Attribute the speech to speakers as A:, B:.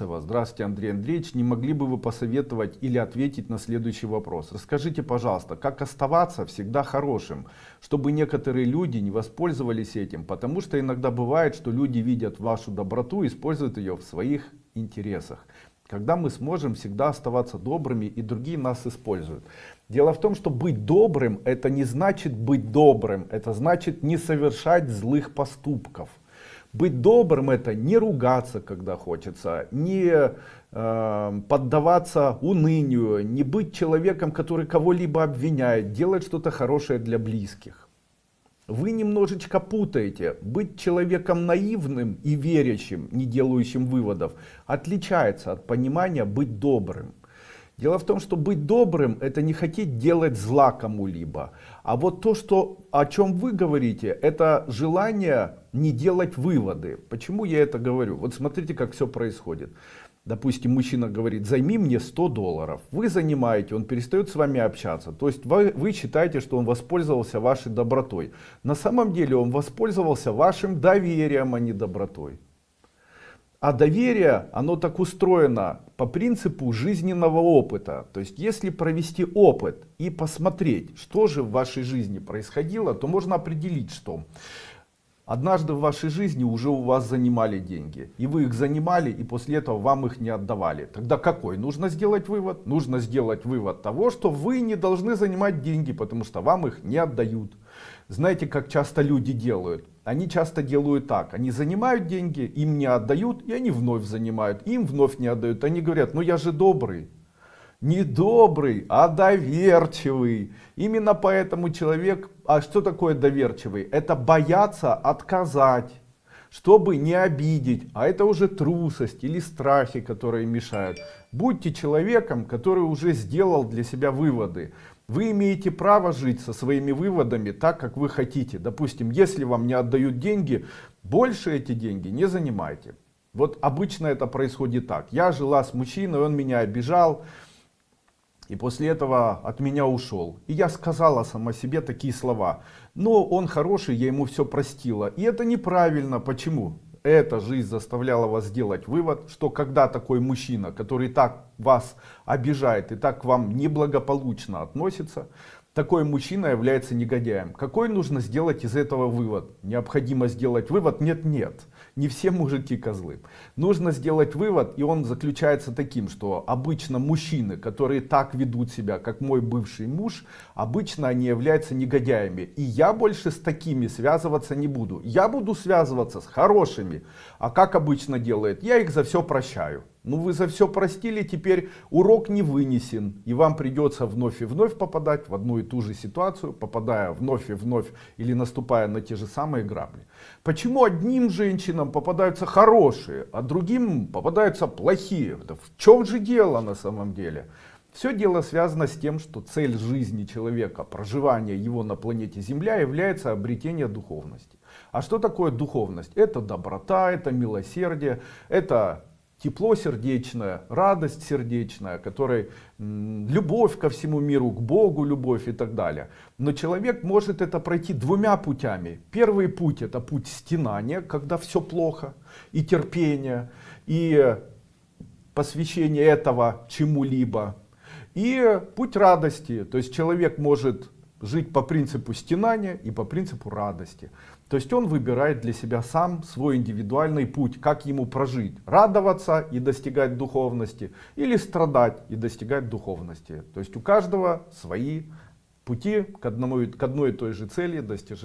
A: Денисова. Здравствуйте, Андрей Андреевич. Не могли бы вы посоветовать или ответить на следующий вопрос? Расскажите, пожалуйста, как оставаться всегда хорошим, чтобы некоторые люди не воспользовались этим, потому что иногда бывает, что люди видят вашу доброту и используют ее в своих интересах. Когда мы сможем всегда оставаться добрыми и другие нас используют. Дело в том, что быть добрым это не значит быть добрым, это значит не совершать злых поступков. Быть добрым это не ругаться, когда хочется, не э, поддаваться унынию, не быть человеком, который кого-либо обвиняет, делать что-то хорошее для близких. Вы немножечко путаете. Быть человеком наивным и верящим, не делающим выводов, отличается от понимания быть добрым. Дело в том, что быть добрым это не хотеть делать зла кому-либо. А вот то, что, о чем вы говорите, это желание не делать выводы. Почему я это говорю? Вот смотрите, как все происходит. Допустим, мужчина говорит, займи мне 100 долларов. Вы занимаете, он перестает с вами общаться. То есть вы, вы считаете, что он воспользовался вашей добротой. На самом деле он воспользовался вашим доверием, а не добротой. А доверие, оно так устроено по принципу жизненного опыта. То есть, если провести опыт и посмотреть, что же в вашей жизни происходило, то можно определить, что однажды в вашей жизни уже у вас занимали деньги. И вы их занимали, и после этого вам их не отдавали. Тогда какой? Нужно сделать вывод? Нужно сделать вывод того, что вы не должны занимать деньги, потому что вам их не отдают. Знаете, как часто люди делают? Они часто делают так. Они занимают деньги, им не отдают, и они вновь занимают. Им вновь не отдают. Они говорят, ну я же добрый. Не добрый, а доверчивый. Именно поэтому человек... А что такое доверчивый? Это бояться отказать чтобы не обидеть, а это уже трусость или страхи, которые мешают. Будьте человеком, который уже сделал для себя выводы. Вы имеете право жить со своими выводами так, как вы хотите. Допустим, если вам не отдают деньги, больше эти деньги не занимайте. Вот обычно это происходит так. Я жила с мужчиной, он меня обижал. И после этого от меня ушел. И я сказала сама себе такие слова. Но он хороший, я ему все простила. И это неправильно. Почему? Эта жизнь заставляла вас сделать вывод, что когда такой мужчина, который так вас обижает и так к вам неблагополучно относится, такой мужчина является негодяем. Какой нужно сделать из этого вывод? Необходимо сделать вывод? Нет, нет. Не все мужики козлы. Нужно сделать вывод, и он заключается таким, что обычно мужчины, которые так ведут себя, как мой бывший муж, обычно они являются негодяями. И я больше с такими связываться не буду. Я буду связываться с хорошими. А как обычно делает? Я их за все прощаю. Ну вы за все простили, теперь урок не вынесен. И вам придется вновь и вновь попадать в одну и ту же ситуацию, попадая вновь и вновь или наступая на те же самые грабли. Почему одним женщинам попадаются хорошие, а другим попадаются плохие? Да в чем же дело на самом деле? Все дело связано с тем, что цель жизни человека, проживание его на планете Земля является обретение духовности. А что такое духовность? Это доброта, это милосердие, это тепло сердечное, радость сердечная, которой любовь ко всему миру, к Богу любовь и так далее. Но человек может это пройти двумя путями. Первый путь это путь стенания, когда все плохо, и терпение, и посвящение этого чему-либо. И путь радости, то есть человек может жить по принципу стенания и по принципу радости. То есть он выбирает для себя сам свой индивидуальный путь, как ему прожить. Радоваться и достигать духовности или страдать и достигать духовности. То есть у каждого свои пути к, одному, к одной и той же цели достижения.